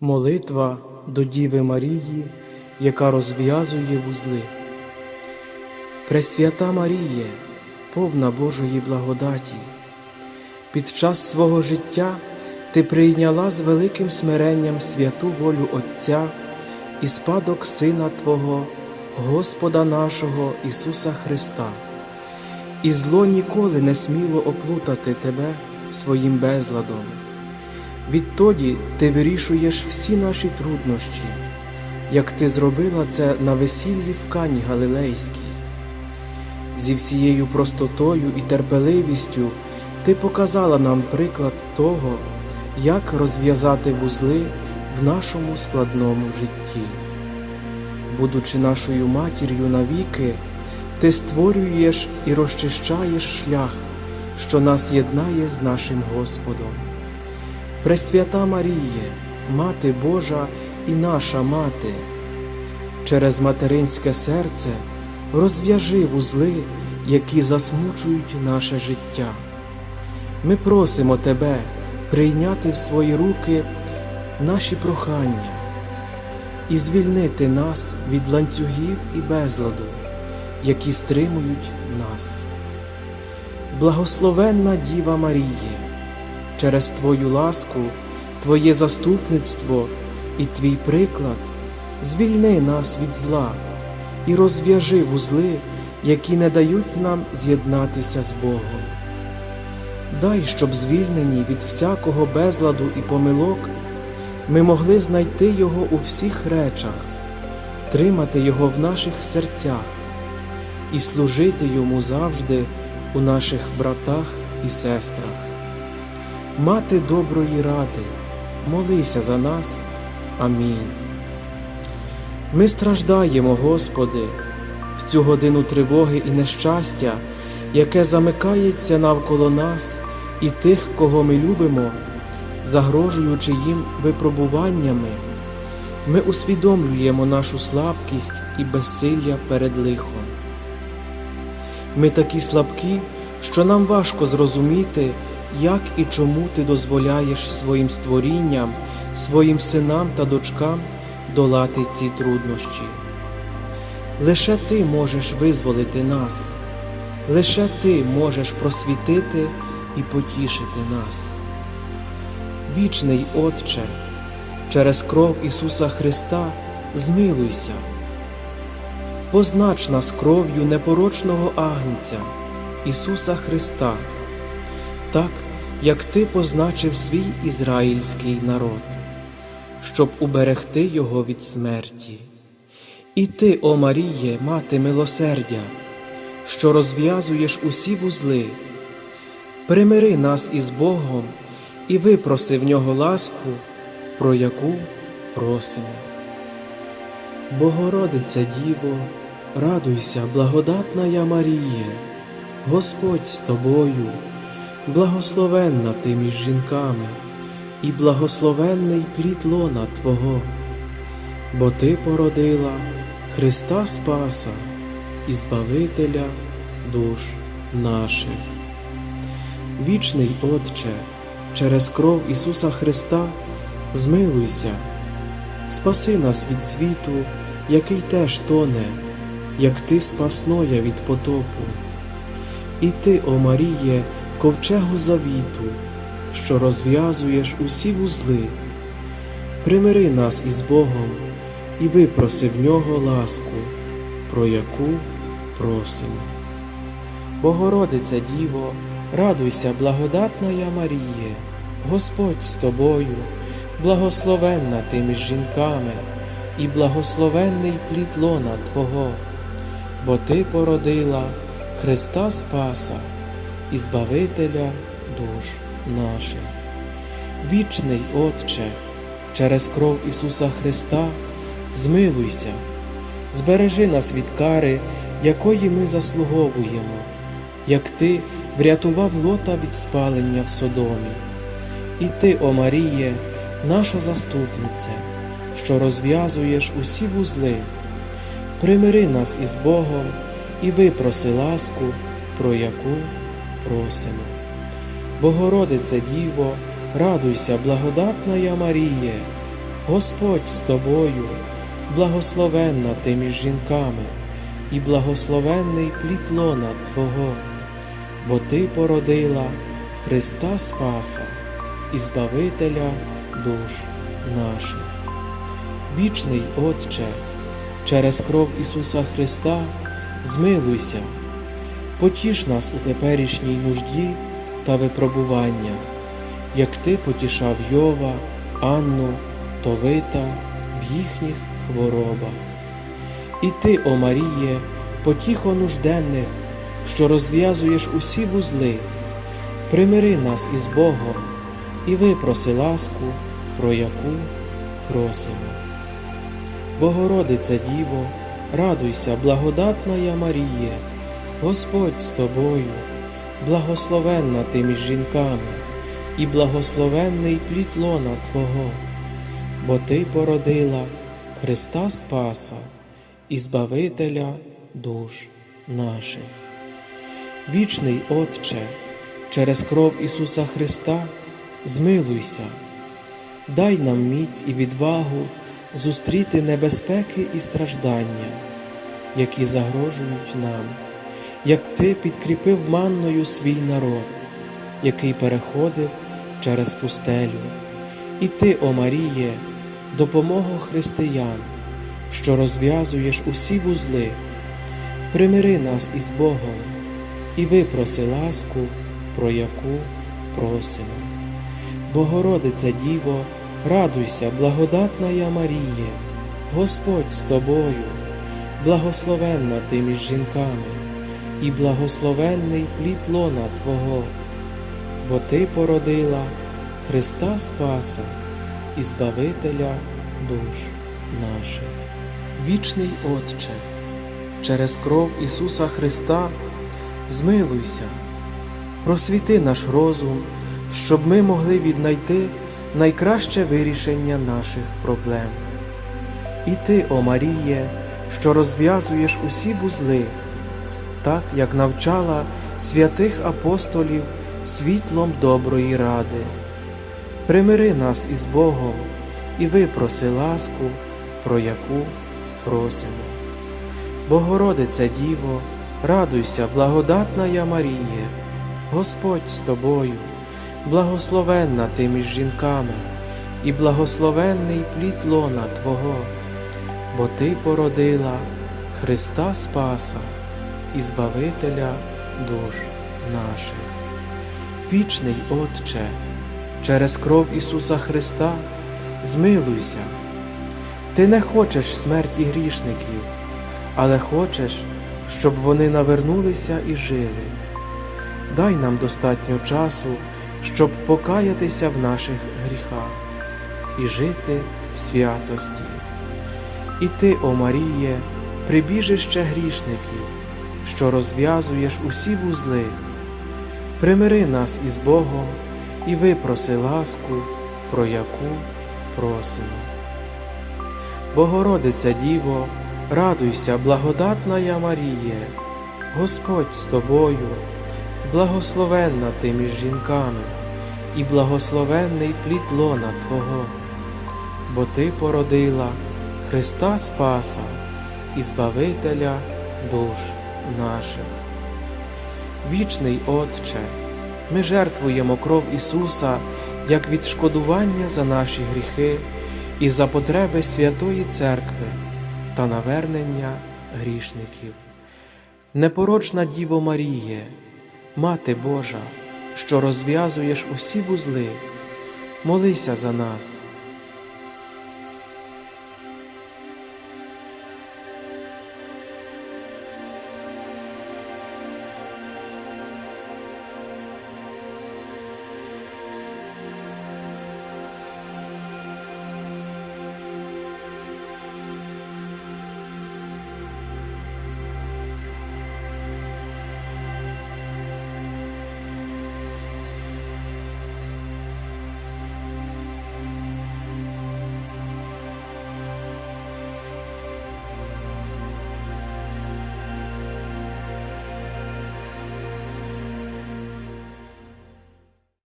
Молитва до Діви Марії, яка розв'язує вузли. Пресвята Маріє, повна Божої благодаті, під час свого життя ти прийняла з великим смиренням святу волю Отця і спадок Сина Твого, Господа нашого Ісуса Христа, і зло ніколи не сміло оплутати тебе своїм безладом. Відтоді ти вирішуєш всі наші труднощі, як ти зробила це на весіллі в Кані Галилейській. Зі всією простотою і терпеливістю ти показала нам приклад того, як розв'язати вузли в нашому складному житті. Будучи нашою матір'ю навіки, ти створюєш і розчищаєш шлях, що нас єднає з нашим Господом. Пресвята Маріє, Мати Божа і наша Мати, через материнське серце розв'яжи вузли, які засмучують наше життя. Ми просимо Тебе прийняти в свої руки наші прохання і звільнити нас від ланцюгів і безладу, які стримують нас. Благословенна Діва Маріє! Через Твою ласку, Твоє заступництво і Твій приклад звільни нас від зла і розв'яжи вузли, які не дають нам з'єднатися з Богом. Дай, щоб звільнені від всякого безладу і помилок, ми могли знайти Його у всіх речах, тримати Його в наших серцях і служити Йому завжди у наших братах і сестрах. Мати доброї ради, молися за нас. Амінь. Ми страждаємо, Господи, в цю годину тривоги і нещастя, яке замикається навколо нас і тих, кого ми любимо, загрожуючи їм випробуваннями. Ми усвідомлюємо нашу слабкість і безсилля перед лихом. Ми такі слабкі, що нам важко зрозуміти як і чому ти дозволяєш своїм створінням, своїм синам та дочкам долати ці труднощі. Лише ти можеш визволити нас, лише ти можеш просвітити і потішити нас. Вічний Отче, через кров Ісуса Христа змилуйся, познач нас кров'ю непорочного Агнця, Ісуса Христа так, як ти позначив свій ізраїльський народ, щоб уберегти його від смерті. І ти, о Маріє, мати милосердя, що розв'язуєш усі вузли, примири нас із Богом і випроси в нього ласку, про яку просимо. Богородице Діво, радуйся, благодатна я Маріє, Господь з тобою благословенна ти між жінками, і благословенний плід лона Твого, бо Ти породила Христа Спаса і Збавителя душ наших. Вічний Отче, через кров Ісуса Христа змилуйся, спаси нас від світу, який теж тоне, як Ти спасноя від потопу. І ти, о Маріє, ковчегу завіту, що розв'язуєш усі вузли, примири нас із Богом і випроси в нього ласку, про яку просимо. Богородиця Діво, радуйся, благодатна я Маріє, Господь з тобою, благословенна ти між жінками, і благословенний плід лона Твого, бо Ти породила Христа Спаса і Збавителя душ наших. Вічний Отче, через кров Ісуса Христа, змилуйся, збережи нас від кари, якої ми заслуговуємо, як Ти врятував лота від спалення в Содомі. І Ти, О Маріє, наша заступниця, що розв'язуєш усі вузли, примири нас із Богом і випроси ласку, про яку просимо. Богородице Діво, радуйся, благодатна я Маріє, Господь з тобою, благословенна ти між жінками, і благословенний плід лона Твого, бо Ти породила Христа Спаса і Збавителя душ наших. Вічний Отче, через кров Ісуса Христа змилуйся, потіш нас у теперішній нужді та випробуваннях, як Ти потішав Йова, Анну, Товита в їхніх хворобах. І ти, о Маріє, потіхо нужденних, що розв'язуєш усі вузли, примири нас із Богом і випроси ласку, про яку просимо. Богородице Діво, радуйся, благодатна я Маріє, Господь з тобою, благословенна ти між жінками, і благословенний плід лона Твого, бо Ти породила Христа Спаса і Збавителя душ наших. Вічний Отче, через кров Ісуса Христа змилуйся, дай нам міць і відвагу зустріти небезпеки і страждання, які загрожують нам, як Ти підкріпив манною свій народ, який переходив через пустелю, і Ти, о Маріє, допомога християн, що розв'язуєш усі вузли, примири нас із Богом і випроси ласку, про яку просимо. Богородице Діво, радуйся, благодатна я Маріє, Господь з тобою, благословенна ти між жінками, і благословенний плід лона Твого, бо Ти породила Христа Спаса і Збавителя душ наших. Вічний Отче, через кров Ісуса Христа змилуйся, просвіти наш розум, щоб ми могли віднайти найкраще вирішення наших проблем. І ти, о Маріє, що розв'язуєш усі вузли, так як навчала святих апостолів світлом доброї ради. Примири нас із Богом і випроси ласку, про яку просимо. Богородице Діво, радуйся, благодатна я Маріє, Господь з тобою, благословенна ти між жінками, і благословенний плід лона Твого, бо Ти породила Христа Спаса і Збавителя душ наших. Вічний Отче, через кров Ісуса Христа змилуйся. Ти не хочеш смерті грішників, але хочеш, щоб вони навернулися і жили. Дай нам достатньо часу, щоб покаятися в наших гріхах і жити в святості. І ти, о Маріє, прибіжище грішників, що розв'язуєш усі вузли, примири нас із Богом і випроси ласку, про яку просимо. Богородиця Діво, радуйся, благодатна я Маріє, Господь з тобою, благословенна ти між жінками, і благословенний плід лона Твого, бо Ти породила Христа Спаса і Збавителя душ наших. Вічний Отче, ми жертвуємо кров Ісуса як відшкодування за наші гріхи і за потреби Святої Церкви та навернення грішників. Непорочна Діво Маріє, Мати Божа, що розв'язуєш усі вузли, молися за нас.